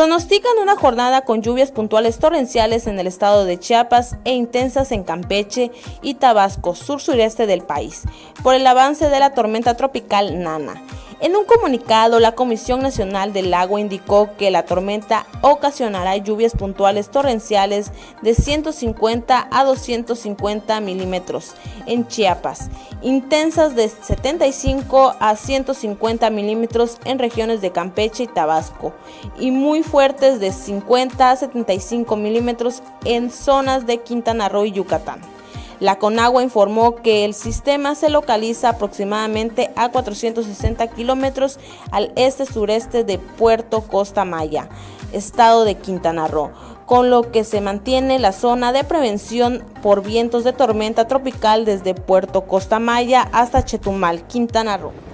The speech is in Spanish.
Pronostican una jornada con lluvias puntuales torrenciales en el estado de Chiapas e intensas en Campeche y Tabasco, sur-sureste del país, por el avance de la tormenta tropical Nana. En un comunicado, la Comisión Nacional del Agua indicó que la tormenta ocasionará lluvias puntuales torrenciales de 150 a 250 milímetros en Chiapas, intensas de 75 a 150 milímetros en regiones de Campeche y Tabasco, y muy fuertes de 50 a 75 milímetros en zonas de Quintana Roo y Yucatán. La Conagua informó que el sistema se localiza aproximadamente a 460 kilómetros al este-sureste de Puerto Costa Maya, estado de Quintana Roo, con lo que se mantiene la zona de prevención por vientos de tormenta tropical desde Puerto Costa Maya hasta Chetumal, Quintana Roo.